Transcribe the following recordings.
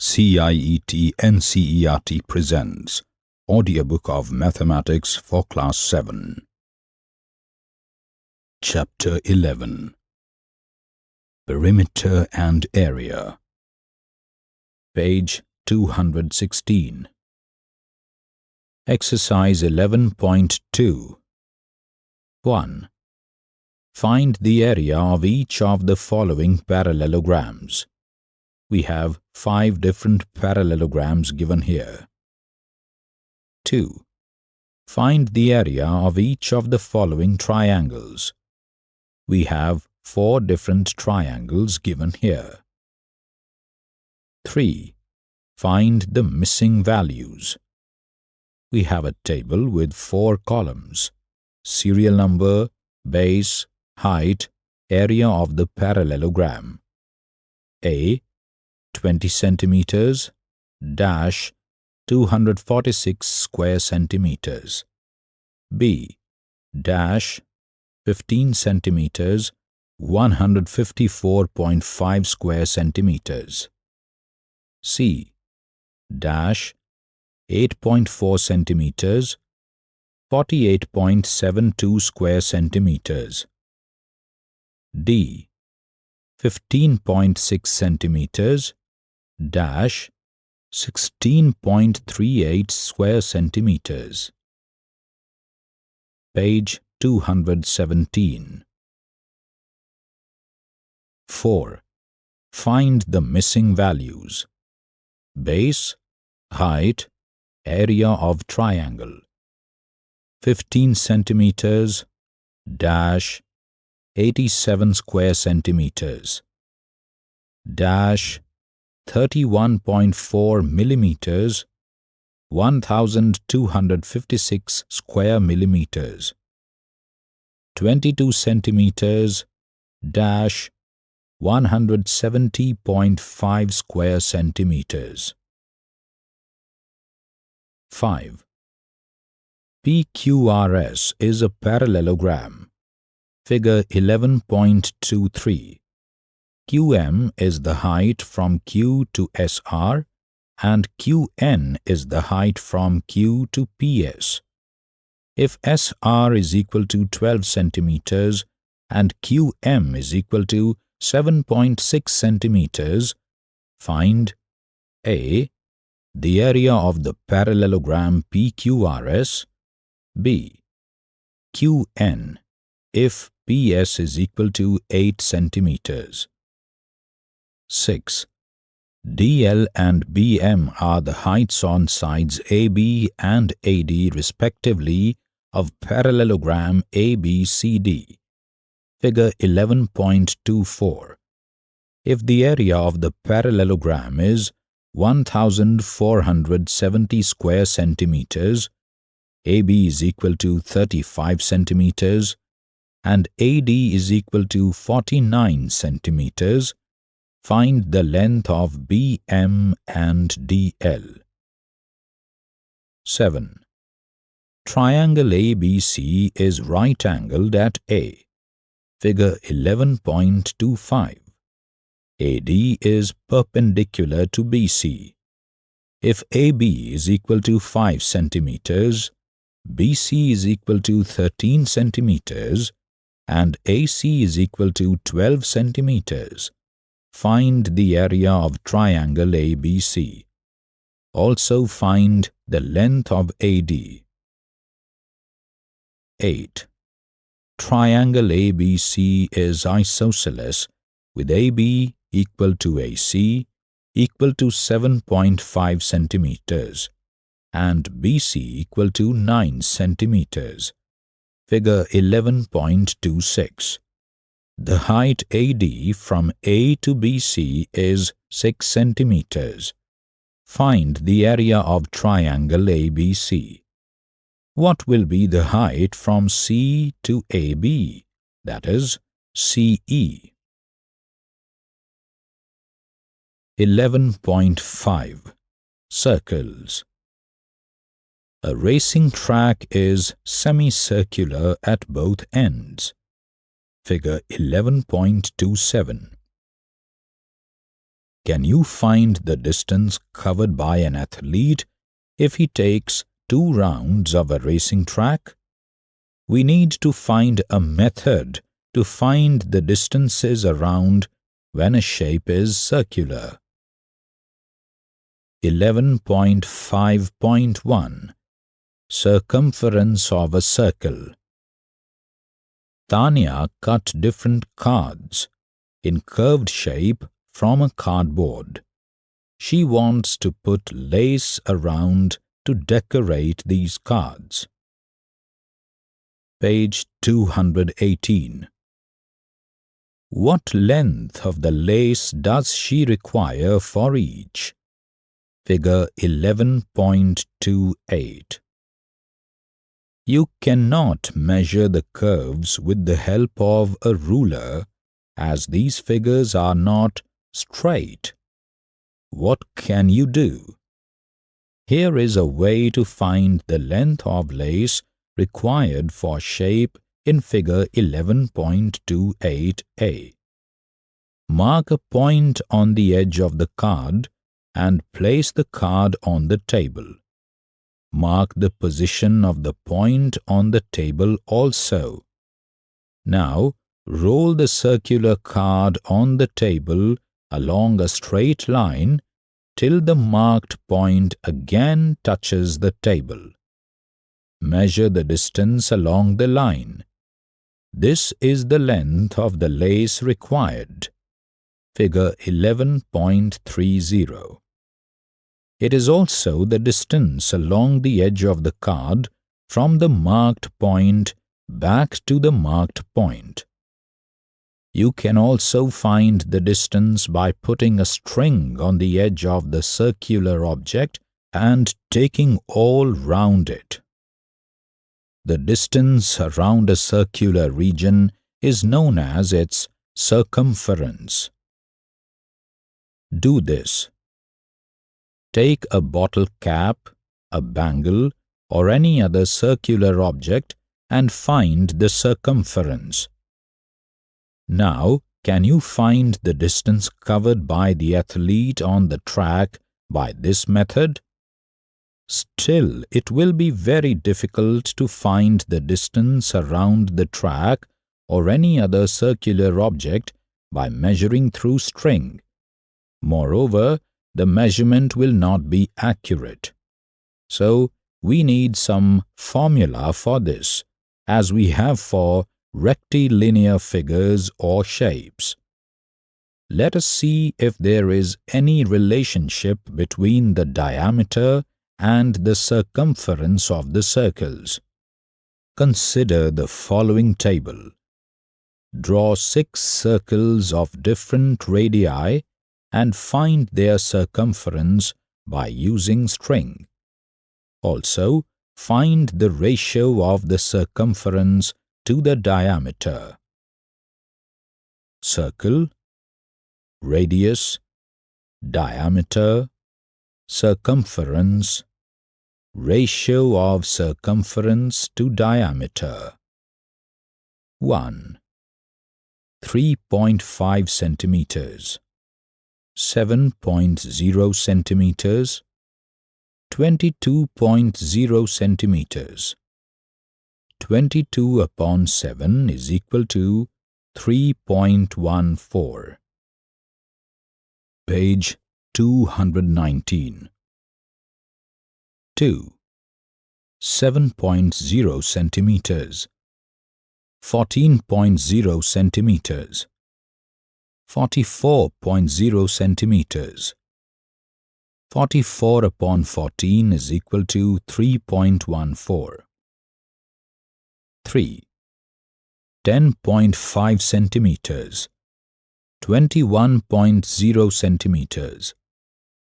CIET NCERT presents Audiobook of Mathematics for Class 7. Chapter 11 Perimeter and Area Page 216 Exercise 11.2 1. Find the area of each of the following parallelograms. We have five different parallelograms given here. 2. Find the area of each of the following triangles. We have four different triangles given here. 3. Find the missing values. We have a table with four columns, serial number, base, height, area of the parallelogram. A 20 centimeters dash 246 square centimeters. B dash 15 centimeters 154.5 square centimeters. C dash 8.4 centimeters 48.72 square centimeters. D 15.6 centimeters dash 16.38 square centimeters. Page 217. 4. Find the missing values. Base, height, area of triangle. 15 centimeters dash 87 square centimeters dash 31.4 millimeters 1256 square millimeters. 22 centimeters dash 170.5 square centimeters. 5 PQRS is a parallelogram. Figure 11.23 QM is the height from Q to SR and QN is the height from Q to PS. If SR is equal to 12 centimeters and QM is equal to 7.6 centimeters, find A. The area of the parallelogram PQRS B. QN if PS is equal to 8 centimeters. 6. DL and BM are the heights on sides AB and AD respectively of parallelogram ABCD. Figure 11.24. If the area of the parallelogram is 1470 square centimeters, AB is equal to 35 centimeters, and AD is equal to 49 centimeters, Find the length of BM and DL. 7. Triangle ABC is right-angled at A. Figure 11.25. AD is perpendicular to BC. If AB is equal to 5 centimeters, BC is equal to 13 centimeters, and AC is equal to 12 centimeters, Find the area of triangle ABC. Also find the length of AD. 8. Triangle ABC is isosceles with AB equal to AC equal to 7.5 centimeters and BC equal to 9 centimeters. Figure 11.26. The height AD from A to BC is 6 centimeters. Find the area of triangle ABC. What will be the height from C to AB, that is, CE? 11.5 Circles A racing track is semicircular at both ends figure 11.27. can you find the distance covered by an athlete if he takes two rounds of a racing track? We need to find a method to find the distances around when a shape is circular. 11.5.1 Circumference of a circle Tanya cut different cards in curved shape from a cardboard. She wants to put lace around to decorate these cards. Page 218 What length of the lace does she require for each? Figure 11.28 You cannot measure the curves with the help of a ruler as these figures are not straight. What can you do? Here is a way to find the length of lace required for shape in figure 11.28a. Mark a point on the edge of the card and place the card on the table. Mark the position of the point on the table also. Now, roll the circular card on the table along a straight line till the marked point again touches the table. Measure the distance along the line. This is the length of the lace required. Figure 11.30. It is also the distance along the edge of the card from the marked point back to the marked point. You can also find the distance by putting a string on the edge of the circular object and taking all round it. The distance around a circular region is known as its circumference. Do this. Take a bottle cap, a bangle, or any other circular object and find the circumference. Now, can you find the distance covered by the athlete on the track by this method? Still, it will be very difficult to find the distance around the track or any other circular object by measuring through string. Moreover, the measurement will not be accurate. So, we need some formula for this, as we have for rectilinear figures or shapes. Let us see if there is any relationship between the diameter and the circumference of the circles. Consider the following table. Draw six circles of different radii and find their circumference by using string. Also, find the ratio of the circumference to the diameter. Circle, radius, diameter, circumference, ratio of circumference to diameter. 1. 3.5 centimeters, 7.0 centimeters, 22.0 centimeters. 22 upon 7 is equal to 3.14. Page 219. 2. 7.0 centimeters 14.0 centimeters 44.0 centimeters. 44 upon 14 is equal to 3.14 3. 10.5 centimeters. 21.0 centimeters.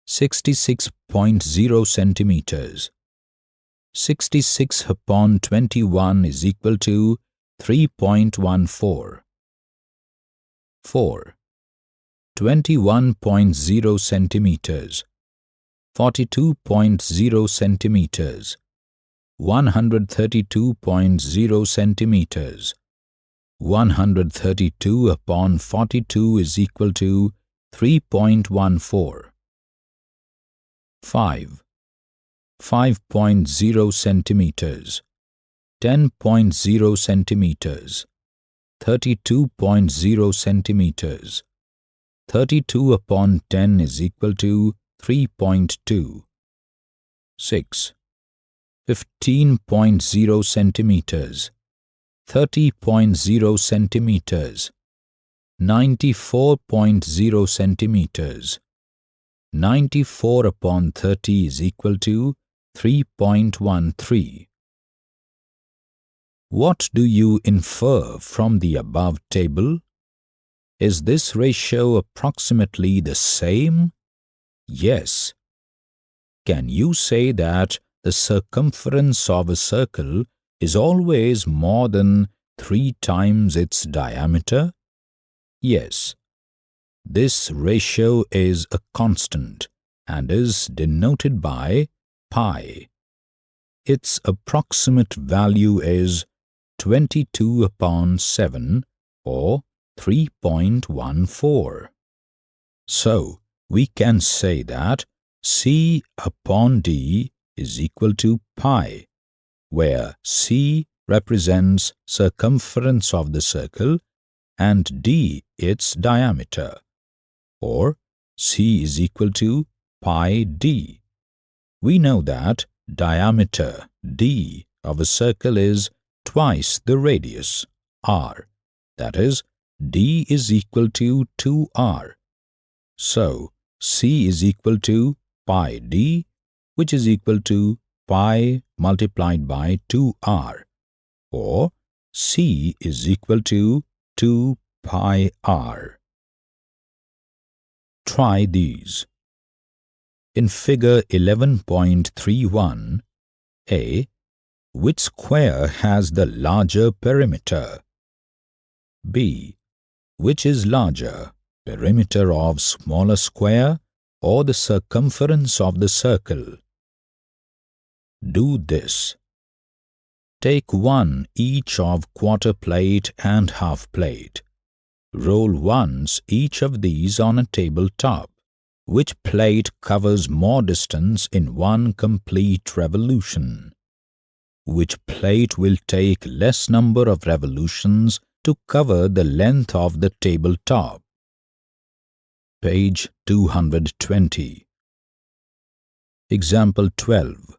66.0 centimeters. 66 upon 21 is equal to 3.14 4. 21.0 centimeters 42.0 centimeters 132.0 centimeters. 132 upon 42 is equal to 3.14 5. 5.0 centimeters 10.0 centimeters 32.0 centimeters 32 upon 10 is equal to 3.2 6. 15.0 centimeters. 30.0 centimeters. 94.0 centimeters. 94 upon 30 is equal to 3.13 What do you infer from the above table? Is this ratio approximately the same? Yes. Can you say that the circumference of a circle is always more than three times its diameter? Yes. This ratio is a constant and is denoted by pi. Its approximate value is 22 upon 7 or 3.14. So, we can say that C upon D is equal to pi, where C represents circumference of the circle and D its diameter, or C is equal to pi d. We know that diameter d of a circle is twice the radius r, that is, d is equal to 2r. So, c is equal to pi d, which is equal to pi multiplied by 2r, or c is equal to 2 pi r. Try these. In figure 11.31, A. Which square has the larger perimeter? B. Which is larger, perimeter of smaller square or the circumference of the circle? Do this. Take one each of quarter plate and half plate. Roll once each of these on a table top. Which plate covers more distance in one complete revolution? Which plate will take less number of revolutions to cover the length of the table top? Page 220 Example 12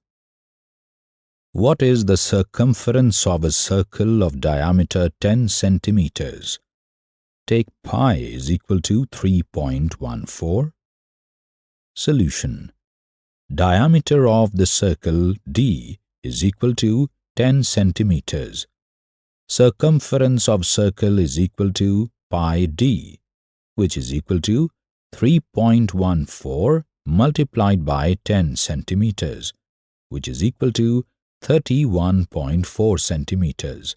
What is the circumference of a circle of diameter 10 centimeters? Take pi is equal to 3.14. Solution Diameter of the circle D is equal to 10 centimeters. Circumference of circle is equal to pi d, which is equal to 3.14 multiplied by 10 centimeters, which is equal to 31.4 centimeters.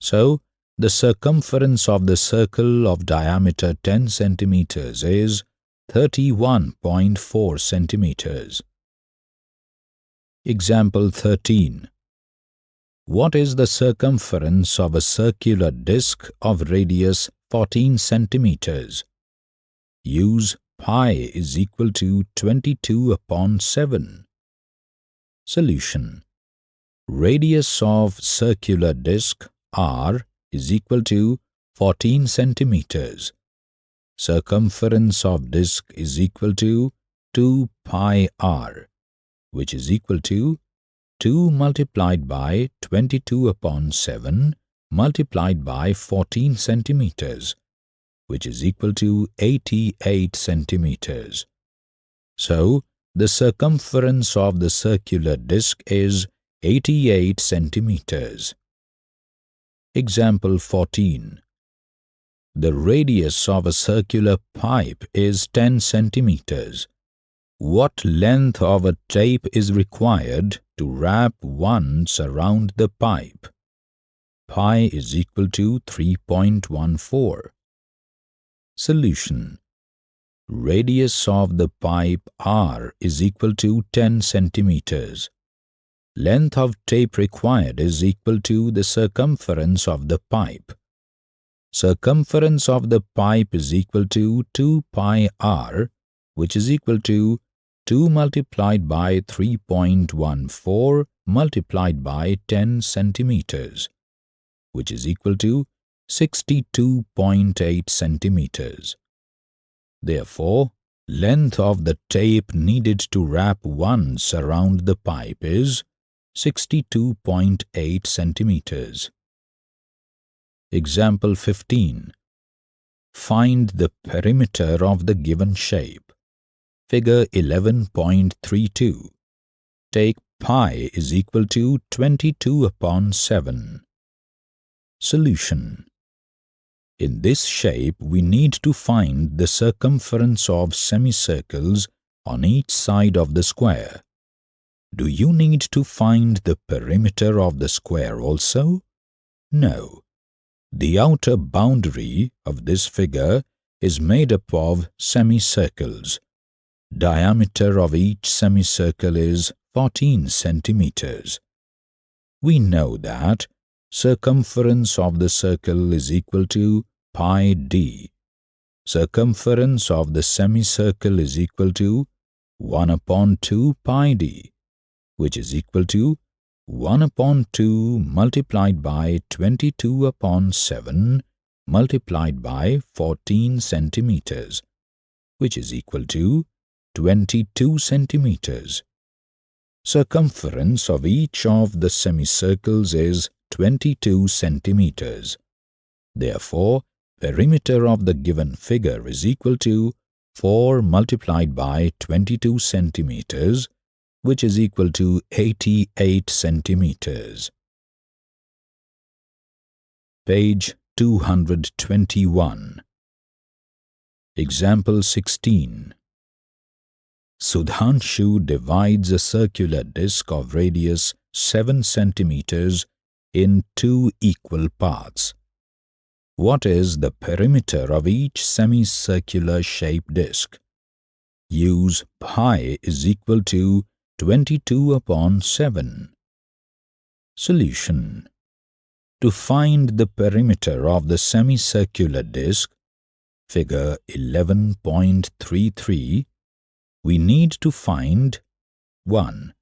So, the circumference of the circle of diameter 10 centimeters is 31.4 centimeters. Example 13. What is the circumference of a circular disc of radius 14 centimeters? Use pi is equal to 22 upon 7. Solution. Radius of circular disc r is equal to 14 centimeters. Circumference of disc is equal to 2 pi r which is equal to 2 multiplied by 22 upon 7 multiplied by 14 centimeters, which is equal to 88 centimeters. So, the circumference of the circular disc is 88 centimeters. Example 14. The radius of a circular pipe is 10 centimeters. What length of a tape is required to wrap once around the pipe? Pi is equal to 3.14. Solution Radius of the pipe R is equal to 10 centimeters. Length of tape required is equal to the circumference of the pipe. circumference of the pipe is equal to 2 pi r which is equal to 2 multiplied by 3.14 multiplied by 10 centimeters which is equal to 62.8 centimeters. Therefore, length of the tape needed to wrap once around the pipe is 62.8 centimeters. Example 15. Find the perimeter of the given shape. Figure 11.32. Take pi is equal to 22 upon 7. Solution. In this shape, we need to find the circumference of semicircles on each side of the square. Do you need to find the perimeter of the square also? No. The outer boundary of this figure is made up of semicircles. Diameter of each semicircle is 14 centimeters. We know that circumference of the circle is equal to pi d. Circumference of the semicircle is equal to 1 upon 2 pi d, which is equal to 1 upon 2 multiplied by 22 upon 7 multiplied by 14 centimeters, which is equal to 22 centimeters. Circumference of each of the semicircles is 22 centimeters. Therefore, perimeter of the given figure is equal to 4 multiplied by 22 centimeters which is equal to 88 centimeters. Page 221 Example 16 Sudhanshu divides a circular disc of radius 7 centimeters in two equal parts. What is the perimeter of each semicircular shaped disc? Use pi is equal to 22 upon 7. Solution To find the perimeter of the semicircular disc, figure 11.33, we need to find 1.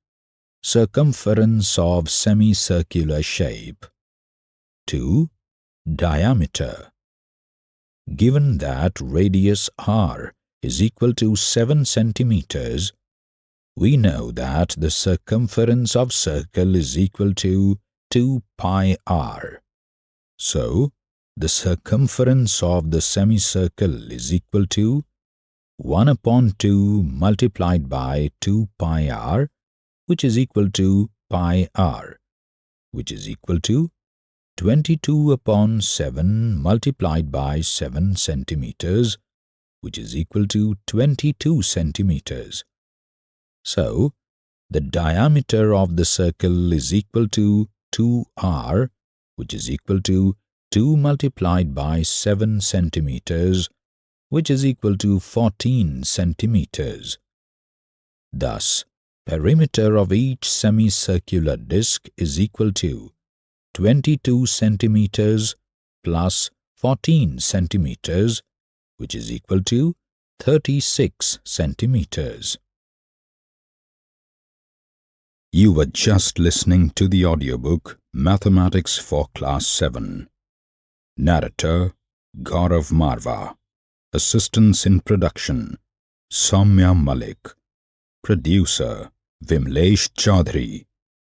Circumference of semicircular shape 2. Diameter Given that radius r is equal to 7 centimeters, we know that the circumference of circle is equal to 2 pi r. So, the circumference of the semicircle is equal to 1 upon 2 multiplied by 2 pi r, which is equal to pi r, which is equal to 22 upon 7 multiplied by 7 centimeters, which is equal to 22 centimeters. So, the diameter of the circle is equal to 2r, which is equal to 2 multiplied by 7 centimeters, which is equal to 14 centimeters. Thus, perimeter of each semicircular disc is equal to 22 centimeters plus 14 centimeters, which is equal to 36 centimeters. You were just listening to the audiobook Mathematics for Class 7. Narrator Gaurav Marva. Assistance in production Soumya Malik. Producer Vimlesh Chaudhary.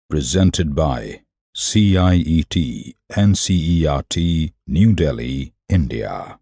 Presented by CIET NCERT New Delhi, India.